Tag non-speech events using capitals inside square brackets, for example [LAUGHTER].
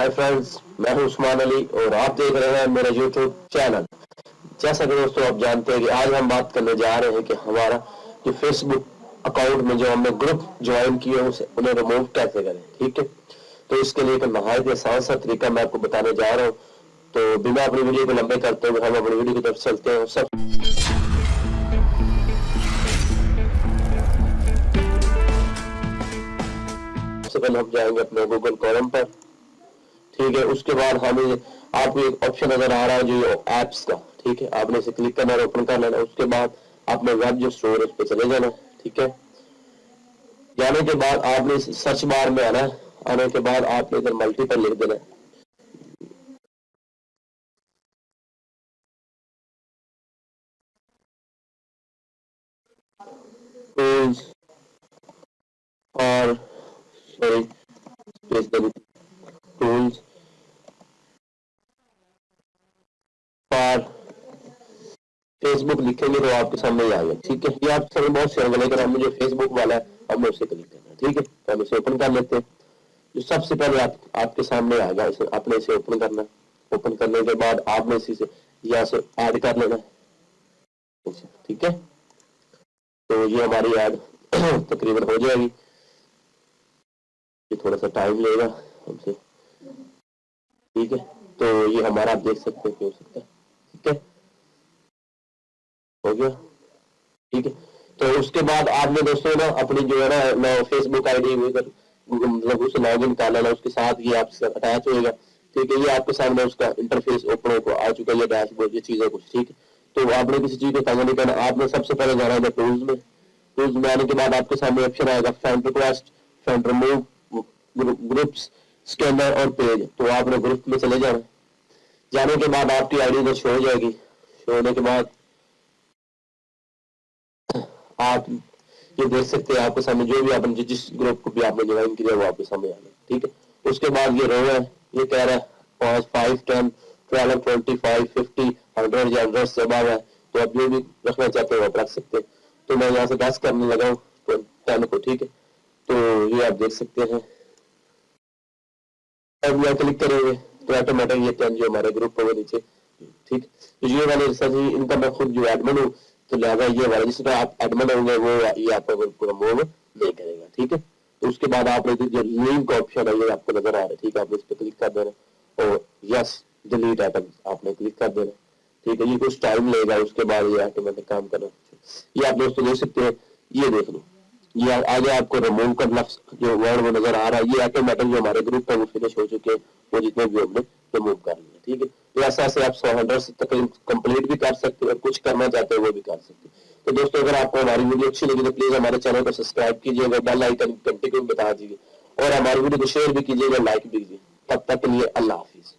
Hi friends मैं हूँ उस्मान अली और आप देख रहे हैं मेरा यूट्यूब चैनल जैसा कि दोस्तों आप जानते हैं कि आज हम बात करने जा रहे हैं कि हमारा जो फेसबुक अकाउंट में जो हमने ग्रुप ज्वाइन किए उसे उन्हें रिमूव कैसे करें, ठीक है? तो इसके लिए एक नहायत आसान सा तरीका मैं आपको बताने जा रहा हूँ। तो बिना अपनी वीडियो को लंबे करते हुए हम अपनी वीडियो की तरफ़ चलते हैं। सब सबसे पहले हम जाएँगे अपने गूगल कॉलम पर। ठीक है, उसके बाद हमें आपको एक ऑप्शन नज़र आ रहा है जो एप्स का, ठीक है? आपने इसे क्लिक करना है ओपन कर लेना उसके बाद आपने वेब जो स्टोर पर चले जाना, ठीक है? जाने के बाद आपने सर्च बार में आना आने के बाद आपने इधर मल्टीपल लिख देना और सॉरी टूल्स पर फेसबुक लिखेंगे तो आपके सामने ही आएगा ठीक है? ये आपके सामने बहुत से लेकिन हम जो फेसबुक वाला है हमने उसे क्लिक करना ठीक है? तो हम इसे ओपन कर लेते हैं। जो सबसे पहले आप, आपके सामने आएगा इसे आपने इसे ओपन करना ओपन करने के बाद आपने इसी से यहाँ से ऐड कर लेना ठीक है? तो ये हमारी ऐड [CLEARS THROAT] तकरीबन हो जाएगी। ये थोड़ा सा टाइम लेगा हमसे। ठीक है? तो ये हमारा आप देख सकते हैं कि हो सकता है। ठीक है? हो गया। ठीक है? तो उसके बाद आपने दोस्तों ना अपनी जो है ना, मैं फेसबुक आई डी मतलब उसे लॉग इन कर लेना, उसके साथ ये आपसे अटैच होएगा। ठीक है ये आपके सामने उसका इंटरफेस ओपन हो आ चुका है डैशबोर्ड ये चीज़ें कुछ ठीक है? तो आपने किसी चीज़ को तंग नहीं करना आपने सबसे पहले जाना है टूल्स में। टूल्स में आने के बाद आपके सामने ऑप्शन आएगा friend request friend remove groups scanner और पेज तो आपने ग्रुप में चले जाना। जाने के बाद आपकी आईडी इधर शो हो जाएगी। शो होने के बाद आप ये देख सकते हैं, आपके सामने जो भी आपने जिस ग्रुप को भी आपने ज्वाइन किया, वो आपके सामने आ गया, ठीक है? उसके बाद ये रो है, ये कह रहा है, पाँच five ten twelve twenty five fifty hundred या हंड्रेड से अब है तो आप जो भी रखना चाहते हैं, आप रख सकते हैं। तो मैं यहाँ से दस करने लगा हूँ टेन को, ठीक है? तो ये आप देख सकते हैं। अब यहाँ क्लिक करेंगे तो ऑटोमेटिक ये टेन जो हमारे ग्रुप होगा नीचे, ठीक? तो ये वाले रिसर्च इनका मैं खुद जो एडमिन हूँ तो लिहाजा ये वाला जिसमें आप एडमिन होंगे, वो ये आपका ग्रुप पूरा मूव नहीं करेगा, ठीक है? तो उसके बाद आपने जो लिंक ऑप्शन है, ये आपको नज़र आ रहा है, ठीक है? आप इस पर क्लिक कर देना और यस डिलीट आइटम आपने क्लिक कर देना ठीक है? ये कुछ टाइम लेगा, उसके बाद ये ऑटोमेटिक काम करना ये आप दोस्तों देख सकते हैं, ये देख लो। ये आगे आपको रिमूव का लफ्स जो वर्ड वो नज़र आ रहा है, ये ऑटोमेटिक जो हमारे ग्रुप है, वो फिनिश हो चुके हैं, वो जितने भी हमने रिमूव कर लिया ठीक है? तो ऐसा ऐसे आप सौ हंड्रेड तक कंप्लीट भी कर सकते हैं और कुछ करना चाहते हो वो भी कर सकते हैं। तो दोस्तों, अगर आपको हमारी वीडियो अच्छी लगी तो प्लीज़ हमारे चैनल को सब्सक्राइब कीजिएगा बेल आइकन घंटे को बता दीजिए। और हमारी वीडियो को शेयर भी कीजिएगा लाइक भी कीजिए। तब तक के लिए अल्लाह हाफिज।